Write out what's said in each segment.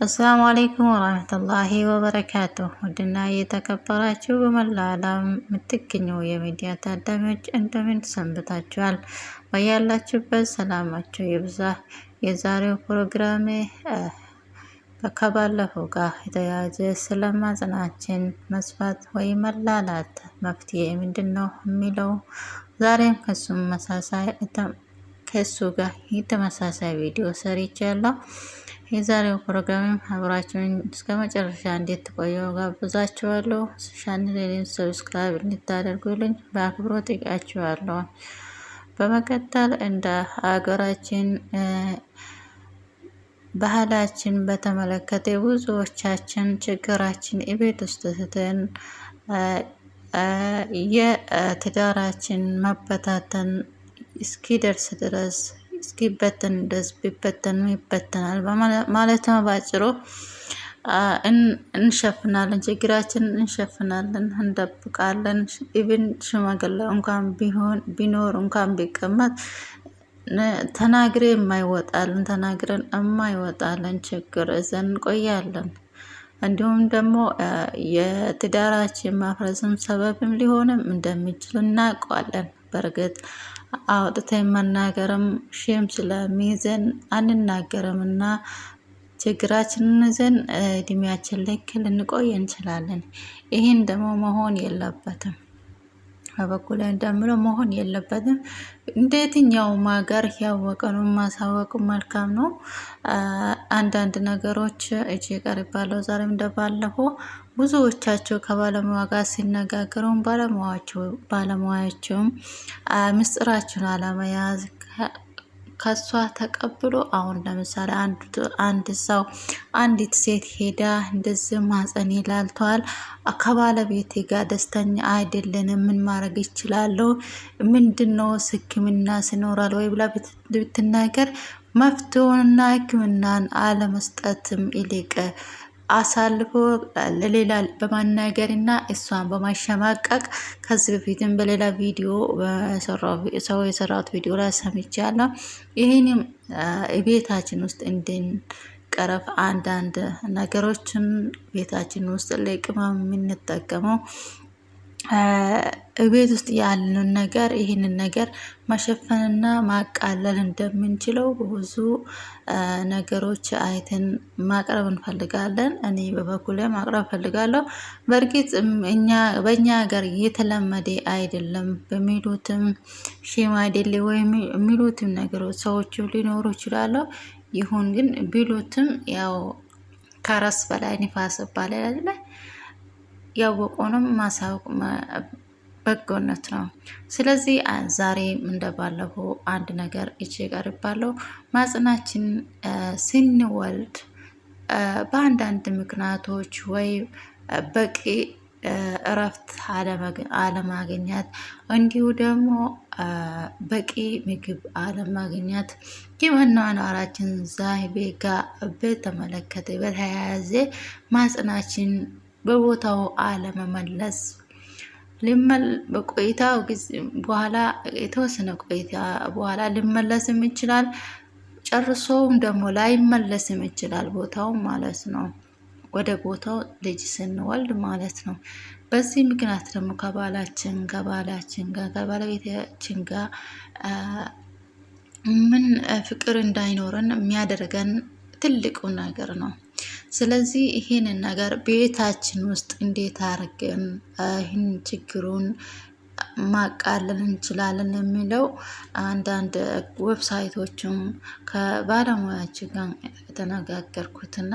አሰላሙ አሌይኩም ወራህመቱላሂ ወበረካቱ። ውድና የተከበራችሁ በመላ ዓለም የምትገኙ የሚዲያ ታዳሚዎች እንደምን ሰንብታችኋል? በያላችሁበት ሰላማችሁ ይብዛ። የዛሬው ፕሮግራሜ ከባለፈው ጋር የተያያዘ ስለ ማህፀናችን መስፋት ወይም መላላት መፍትሄ ምንድን ነው የሚለው ዛሬም ከሱም መሳሳይ ከሱ ጋር የተመሳሳይ ቪዲዮ ሰርቻለሁ። የዛሬው ፕሮግራም አብራችሁን እስከ መጨረሻ እንድትቆዩ እጋብዛችኋለሁ። ቻናሌን subscribe እንድታደርጉልኝ በአክብሮት ጠይቃችኋለሁ። በመቀጠል እንደ ሀገራችን ባህላችን በተመለከተ ብዙዎቻችን ችግራችን የቤት ውስጥ ትተን የትዳራችን መበታተን እስኪደርስ ድረስ እስኪበተን ድረስ ቢበተን ይበተናል ማለት ነው። ባጭሩ እንሸፍናለን፣ ችግራችንን እንሸፍናለን፣ እንደብቃለን። ኢቭን ሽማግሌ እንኳን ቢሆን ቢኖር እንኳን ቢቀመጥ ተናግሬ የማይወጣልን ተናግረን የማይወጣልን ችግር እዘን እንቆያለን። እንዲሁም ደግሞ የትዳራችን ማፍረስም ሰበብም ሊሆንም እንደሚችል እናውቀዋለን። በእርግጥ አውጥተን መናገርም ሼም ስለሚይዘን አንናገርም እና ችግራችንን ይዘን እድሜያችን ልክ ልንቆይ እንችላለን። ይህን ደግሞ መሆን የለበትም። በበኩል እንደምለው መሆን የለበትም። እንደ የትኛውም ሀገር ያወቀነው ማሳወቅ መልካም ነው። አንዳንድ ነገሮች እጅ ቀርባለሁ ዛሬም እንደባለፈው ብዙዎቻቸው ከባለሙያ ጋር ሲነጋገሩም ባለሙያቸውም ምስጢራቸውን አለመያዝ ከሷ ተቀብሎ አሁን ለምሳሌ አንድ ሰው አንዲት ሴት ሄዳ እንደዚህ ማህፀን ይላልተዋል ከባለቤቴ ጋር ደስተኛ አይደለንም፣ ምን ማድረግ ይችላለሁ? ምንድን ነው ሕክምና ሲኖራል ወይ ብላ ብትናገር መፍትሄውንና ሕክምናን አለመስጠትም ይልቅ አሳልፎ ለሌላ በማናገር እና እሷን በማሸማቀቅ ከዚህ በፊትም በሌላ ቪዲዮ ሰው የሰራት ቪዲዮ ላይ ሰምቻለሁ። ይህንም ቤታችን ውስጥ እንድንቀረፍ አንዳንድ ነገሮችን ቤታችን ውስጥ ለቅመም የምንጠቀመው ቤት ውስጥ ያለን ነገር ይህንን ነገር መሸፈንና ማቃለል እንደምንችለው ብዙ ነገሮች አይተን ማቅረብ እንፈልጋለን። እኔ በበኩሌ ማቅረብ እፈልጋለሁ። በእርግጥ እኛ በእኛ ሀገር የተለመደ አይደለም በሚሉትም አይደለ ወይም የሚሉትም ነገሮች ሰዎቹ ሊኖሩ ይችላሉ። ይሁን ግን ቢሉትም ያው ከራስ በላይ ንፋስ ይባላል። ያወቁንም ማሳወቅ በጎነት ነው። ስለዚህ ዛሬም እንደባለፈው አንድ ነገር ይቼ ቀርባለሁ። ማጽናችን ስንወልድ በአንዳንድ ምክንያቶች ወይ በቂ እረፍት አለማግኘት እንዲሁ ደግሞ በቂ ምግብ አለማግኘት የመኗኗራችን ዘይቤ ጋር በተመለከተ በተያያዘ ማጽናችን በቦታው አለመመለስ በቆይታው ጊዜ በኋላ የተወሰነ ቆይታ በኋላ ሊመለስም ይችላል። ጨርሶውም ደግሞ ላይመለስም ይችላል ቦታው ማለት ነው። ወደ ቦታው ልጅ ስንወልድ ማለት ነው። በዚህ ምክንያት ደግሞ ከባላችን ከባላችን ጋር ከባለቤታችን ጋር ምን ፍቅር እንዳይኖረን የሚያደርገን ትልቁ ነገር ነው። ስለዚህ ይህንን ነገር ቤታችን ውስጥ እንዴት አድርገን ይህን ችግሩን ማቃለል እንችላለን የሚለው አንዳንድ website ኦችም ከባለሙያችን ጋር የተነጋገርኩትና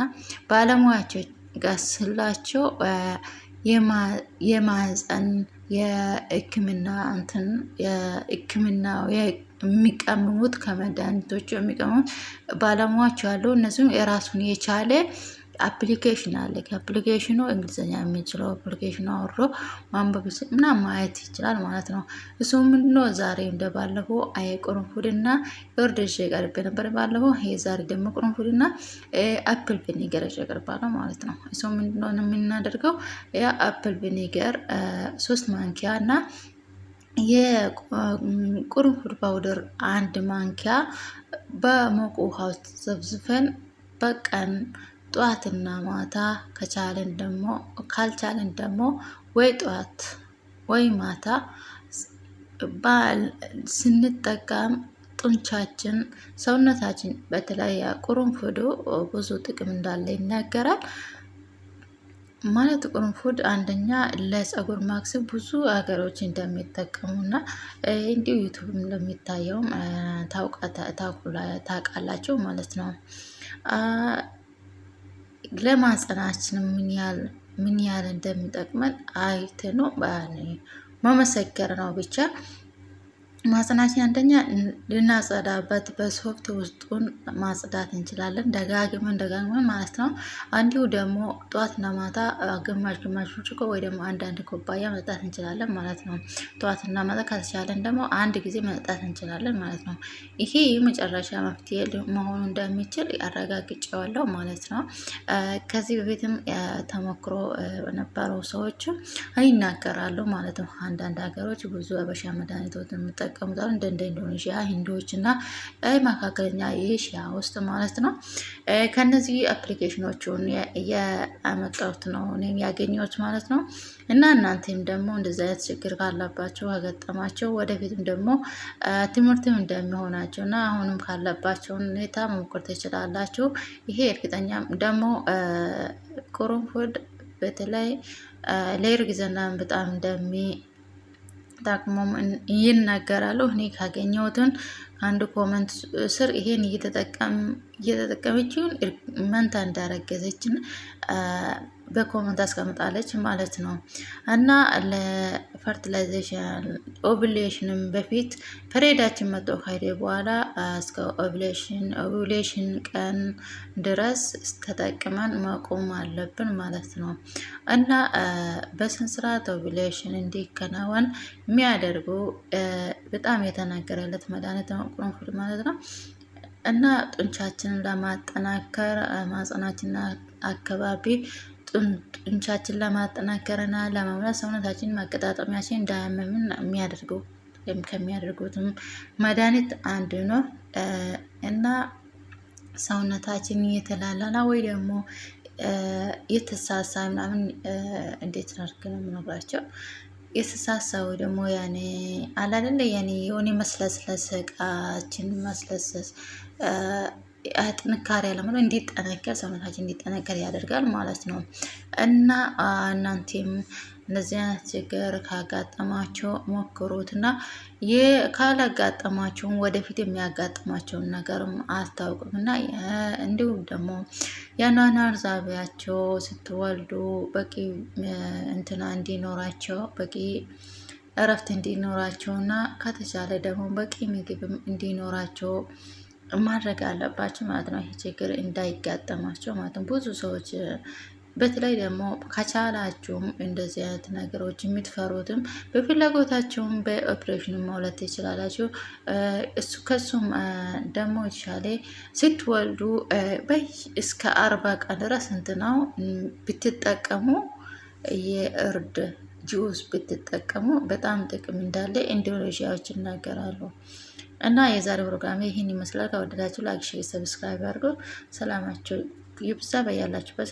ባለሙያቸው ጋር ስላቸው የማህፀን የሕክምና እንትን የሕክምና የሚቀምሙት ከመድኃኒቶቹ የሚቀምሙት ባለሙያዎች አሉ። እነዚህም የራሱን የቻለ application አለ። ከ application ኡ እንግሊዝኛ የሚችለው application ኡን አውርዶ ማንበብ ምናምን ማየት ይችላል ማለት ነው። እሱ ምንድነው ዛሬ እንደባለፈው አይ ቅርንፉድና ይዤ ቀርቤ ነበር ባለፈው። ይሄ ዛሬ ደግሞ ቅርንፉድና apple vinegar ይዤ ቀርባለሁ ማለት ነው። እሱ ምንድነው የምናደርገው ያ apple vinegar ሶስት ማንኪያ እና የቅርንፉድ powder አንድ ማንኪያ በሞቅ ውሃ ውስጥ ዘፍዝፈን በቀን ጠዋትና ማታ ከቻለን ደግሞ ካልቻለን ደግሞ ወይ ጠዋት ወይ ማታ ስንጠቀም ጡንቻችን ሰውነታችን በተለይ ቁርንፉዱ ብዙ ጥቅም እንዳለ ይናገራል። ማለት ቁርንፉድ አንደኛ ለጸጉር ማክስ ብዙ ሀገሮች እንደሚጠቀሙና እንዲሁ ዩቱብም እንደሚታየውም ታውቃላችሁ ማለት ነው። ለማህፀናችንም ምን ያህል እንደሚጠቅመን አይተ ነው መመሰከር ነው ብቻ ማህፀናችን አንደኛ ልናጸዳበት በሶፍት ውስጡን ማጽዳት እንችላለን፣ ደጋግመን ደጋግመን ማለት ነው። እንዲሁ ደግሞ ጠዋትና ማታ ግማሽ ግማሽ ብርጭቆ ወይ ደግሞ አንዳንድ ኩባያ መጠጣት እንችላለን ማለት ነው። ጠዋትና ማታ ከተቻለን ደግሞ አንድ ጊዜ መጠጣት እንችላለን ማለት ነው። ይሄ የመጨረሻ መፍትሄ መሆኑ እንደሚችል አረጋግጬዋለሁ ማለት ነው። ከዚህ በፊትም ተሞክሮ ነበረው ሰዎች ይናገራሉ ማለት ነው። አንዳንድ ሀገሮች ብዙ አበሻ መድኃኒቶችን የሚጠቀሙታል እንደ እንደ ኢንዶኔዥያ፣ ሂንዶች እና መካከለኛ ኤሽያ ውስጥ ማለት ነው። ከነዚህ application ኦቹን ያመጣሁት ነው እኔም ያገኘሁት ማለት ነው። እና እናንተም ደግሞ እንደዚህ አይነት ችግር ካለባቸው ከገጠማቸው ወደፊትም ደግሞ ትምህርትም እንደሚሆናቸው እና አሁንም ካለባቸው ሁኔታ መሞከር ትችላላችሁ። ይሄ እርግጠኛም ደግሞ ቁርንፉድ በተለይ ለእርግዝና በጣም እንደሚጠቅሙም ይናገራሉ። እኔ ካገኘሁትን አንድ comment ስር ይሄን እየተጠቀመችውን መንታ እንዳረገዘችን በ comment አስቀምጣለች ማለት ነው። እና ለ fertilization ovulation ም በፊት period ኣችን መጥቶ ከሄደ በኋላ እስከ ovulation ovulation ቀን ድረስ ተጠቅመን መቆም አለብን ማለት ነው። እና በስነስርዓት ovulation እንዲከናወን የሚያደርጉ በጣም የተናገረለት መድኃኒት ነው ቁርንፉድ ማለት ነው። እና ጡንቻችንን ለማጠናከር ማህጸናችን አካባቢ ጡንቻችን ለማጠናከር እና ለመምራት ሰውነታችን ማገጣጠሚያችን እንዳያመምን የሚያደርገው ከሚያደርጉትም መድኃኒት አንዱ ነው። እና ሰውነታችን እየተላላና ወይ ደግሞ የተሳሳ ምናምን እንዴት አድርጌ ነው የምነግራቸው የተሳሳው ደግሞ ያኔ አለ አይደለ ያኔ የሆነ መስለስለስ እቃችን ማስለሰስ ጥንካሬ አለመኖር እንዲጠነከር ሰውነታችን እንዲጠነከር ያደርጋል ማለት ነው። እና እናንተም እንደዚህ አይነት ችግር ካጋጠማቸው ሞክሩት እና ካላጋጠማቸውን ወደፊት የሚያጋጥማቸውን ነገርም አስታውቅም እና እንዲሁም ደግሞ የአኗኗር ዛቢያቸው ስትወልዱ በቂ እንትና እንዲኖራቸው በቂ እረፍት እንዲኖራቸው እና ከተቻለ ደግሞ በቂ ምግብም እንዲኖራቸው ማድረግ አለባቸው ማለት ነው። ይህ ችግር እንዳይጋጠማቸው ማለት ነው። ብዙ ሰዎች በተለይ ደግሞ ከቻላችሁም እንደዚህ አይነት ነገሮች የምትፈሩትም በፍላጎታቸውም በኦፕሬሽን መውለድ ትችላላችሁ። እሱ ከሱም ደግሞ የተሻለ ስትወልዱ እስከ አርባ ቀን ድረስ ስንት ነው ብትጠቀሙ የእርድ ጁስ ብትጠቀሙ በጣም ጥቅም እንዳለ ኢንዶኔዥያዎች ይናገራሉ። እና የዛሬ ፕሮግራሜ ይህን ይመስላል። ከወደዳችሁ like፣ share፣ subscribe አድርጎ ሰላማችሁ ይብዛ በያላችሁበት